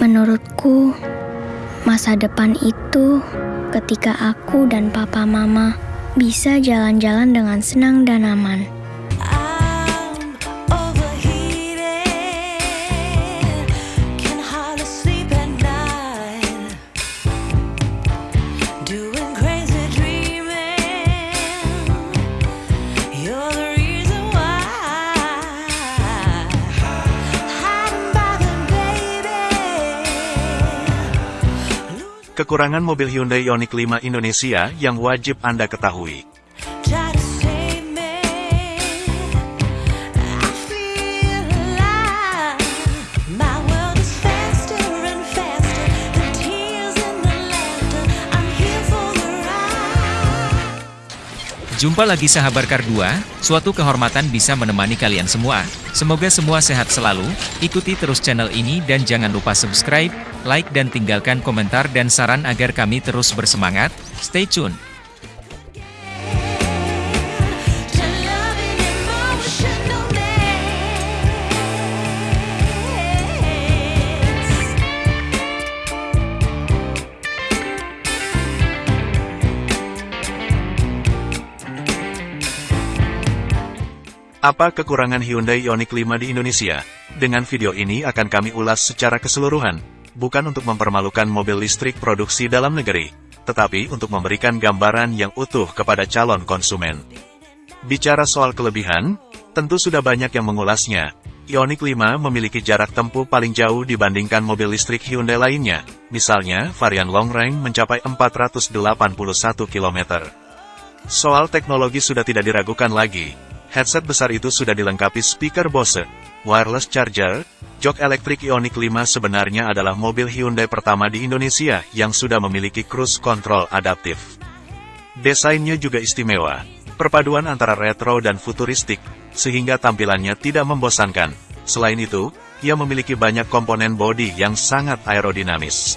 Menurutku, masa depan itu ketika aku dan papa mama bisa jalan-jalan dengan senang dan aman. Kekurangan mobil Hyundai Ioniq 5 Indonesia yang wajib Anda ketahui. Jumpa lagi sahabat Kar 2, suatu kehormatan bisa menemani kalian semua. Semoga semua sehat selalu, ikuti terus channel ini dan jangan lupa subscribe, like dan tinggalkan komentar dan saran agar kami terus bersemangat. Stay tune! Apa kekurangan Hyundai Ioniq 5 di Indonesia? Dengan video ini akan kami ulas secara keseluruhan, bukan untuk mempermalukan mobil listrik produksi dalam negeri, tetapi untuk memberikan gambaran yang utuh kepada calon konsumen. Bicara soal kelebihan, tentu sudah banyak yang mengulasnya. Ioniq 5 memiliki jarak tempuh paling jauh dibandingkan mobil listrik Hyundai lainnya, misalnya varian long range mencapai 481 km. Soal teknologi sudah tidak diragukan lagi. Headset besar itu sudah dilengkapi speaker Bose, wireless charger, jok elektrik Ioniq 5 sebenarnya adalah mobil Hyundai pertama di Indonesia yang sudah memiliki cruise control adaptif. Desainnya juga istimewa, perpaduan antara retro dan futuristik, sehingga tampilannya tidak membosankan. Selain itu, ia memiliki banyak komponen bodi yang sangat aerodinamis.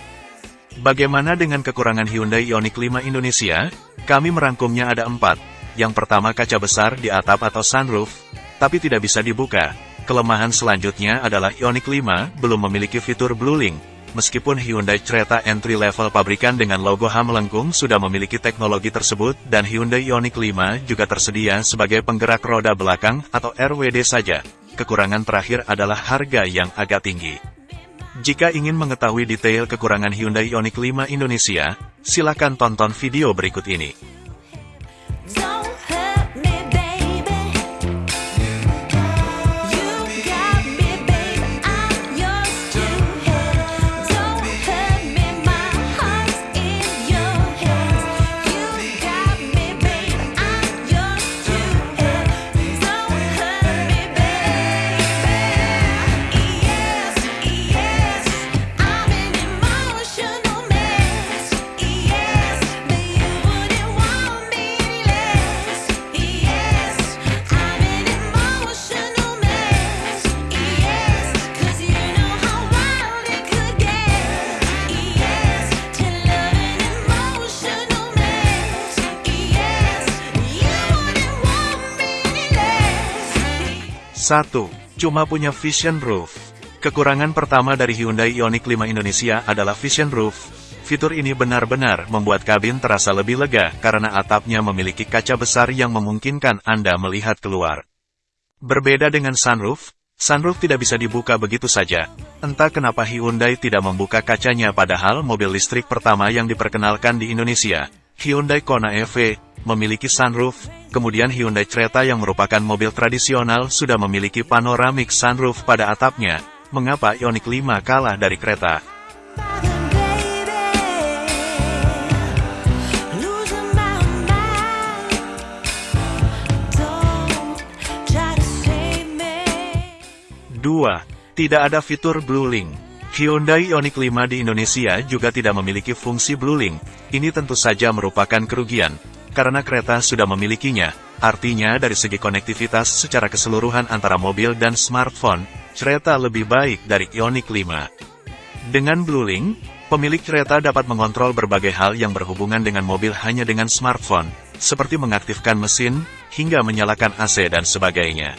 Bagaimana dengan kekurangan Hyundai Ioniq 5 Indonesia? Kami merangkumnya ada empat. Yang pertama kaca besar di atap atau sunroof, tapi tidak bisa dibuka. Kelemahan selanjutnya adalah Ioniq 5 belum memiliki fitur Blue Link. Meskipun Hyundai Creta entry level pabrikan dengan logo H melengkung sudah memiliki teknologi tersebut dan Hyundai Ioniq 5 juga tersedia sebagai penggerak roda belakang atau RWD saja. Kekurangan terakhir adalah harga yang agak tinggi. Jika ingin mengetahui detail kekurangan Hyundai Ioniq 5 Indonesia, silakan tonton video berikut ini. 1. Cuma punya Vision Roof. Kekurangan pertama dari Hyundai Ioniq 5 Indonesia adalah Vision Roof. Fitur ini benar-benar membuat kabin terasa lebih lega karena atapnya memiliki kaca besar yang memungkinkan Anda melihat keluar. Berbeda dengan sunroof, sunroof tidak bisa dibuka begitu saja. Entah kenapa Hyundai tidak membuka kacanya padahal mobil listrik pertama yang diperkenalkan di Indonesia, Hyundai Kona EV, memiliki sunroof, kemudian Hyundai Creta yang merupakan mobil tradisional sudah memiliki panoramic sunroof pada atapnya. Mengapa Ioniq 5 kalah dari me. 2. Tidak ada fitur Blue Link. Hyundai Ioniq 5 di Indonesia juga tidak memiliki fungsi Blue Link. Ini tentu saja merupakan kerugian, karena kereta sudah memilikinya. Artinya dari segi konektivitas secara keseluruhan antara mobil dan smartphone, kereta lebih baik dari Ioniq 5. Dengan Blue Link, pemilik kereta dapat mengontrol berbagai hal yang berhubungan dengan mobil hanya dengan smartphone, seperti mengaktifkan mesin, hingga menyalakan AC dan sebagainya.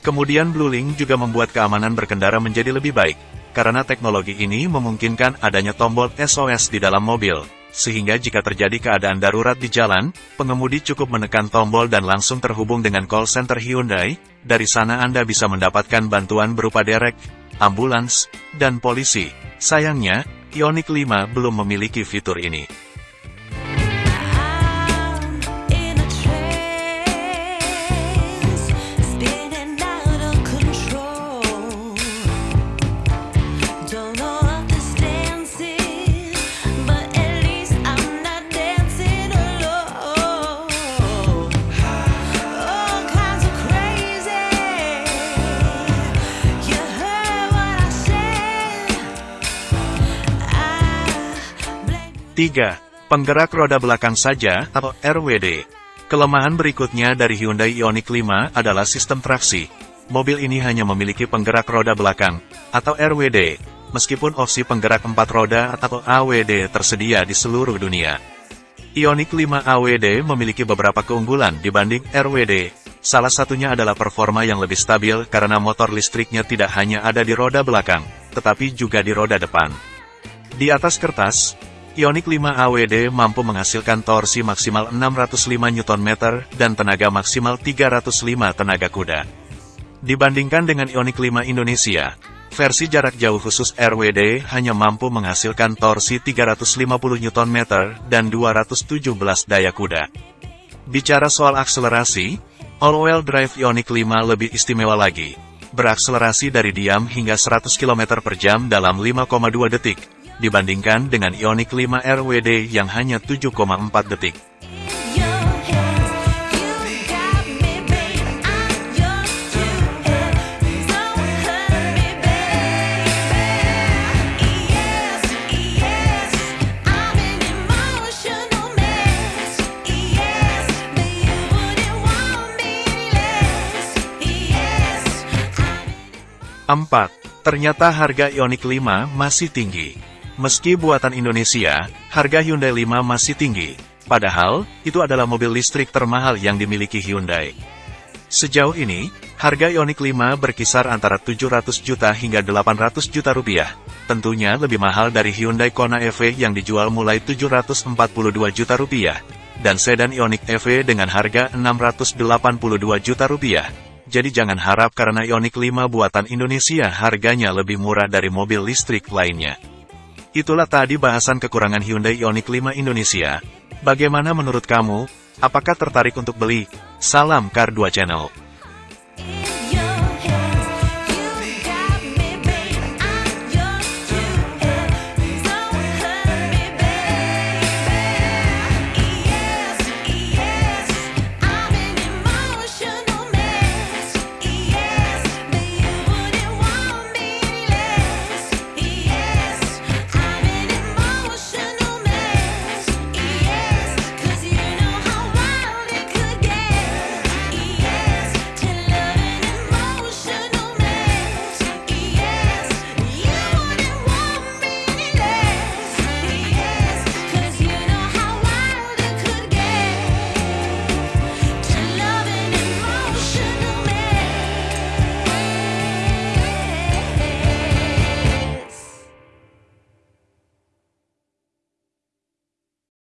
Kemudian Blue Link juga membuat keamanan berkendara menjadi lebih baik. karena teknologi ini memungkinkan adanya tombol SOS di dalam mobil, sehingga jika terjadi keadaan darurat di jalan, pengemudi cukup menekan tombol dan langsung terhubung dengan call center Hyundai, dari sana Anda bisa mendapatkan bantuan berupa derek, ambulans, dan polisi. Sayangnya, Ioniq 5 belum memiliki fitur ini. 3. Penggerak roda belakang saja, atau RWD. Kelemahan berikutnya dari Hyundai Ioniq 5 adalah sistem traksi. Mobil ini hanya memiliki penggerak roda belakang, atau RWD, meskipun opsi penggerak empat roda atau AWD tersedia di seluruh dunia. Ioniq 5 AWD memiliki beberapa keunggulan dibanding RWD. Salah satunya adalah performa yang lebih stabil karena motor listriknya tidak hanya ada di roda belakang, tetapi juga di roda depan. Di atas kertas, Ioniq 5 AWD mampu menghasilkan torsi maksimal 605 Nm dan tenaga maksimal 305 tenaga kuda. Dibandingkan dengan Ioniq 5 Indonesia, versi jarak jauh khusus RWD hanya mampu menghasilkan torsi 350 Nm dan 217 daya kuda. Bicara soal akselerasi, all-wheel drive Ioniq 5 lebih istimewa lagi. Berakselerasi dari diam hingga 100 km per jam dalam 5,2 detik, dibandingkan dengan Ioniq 5 RWD yang hanya 7,4 detik. 4. Ternyata harga Ioniq 5 masih tinggi. Meski buatan Indonesia, harga Hyundai 5 masih tinggi. Padahal, itu adalah mobil listrik termahal yang dimiliki Hyundai. Sejauh ini, harga Ioniq 5 berkisar antara 700 juta hingga 800 juta rupiah. Tentunya lebih mahal dari Hyundai Kona EV yang dijual mulai 742 juta rupiah, dan sedan Ioniq EV dengan harga 682 juta rupiah. Jadi jangan harap karena Ioniq 5 buatan Indonesia harganya lebih murah dari mobil listrik lainnya. Itulah tadi bahasan kekurangan Hyundai Ioniq 5 Indonesia. Bagaimana menurut kamu? Apakah tertarik untuk beli? Salam Kar 2 Channel.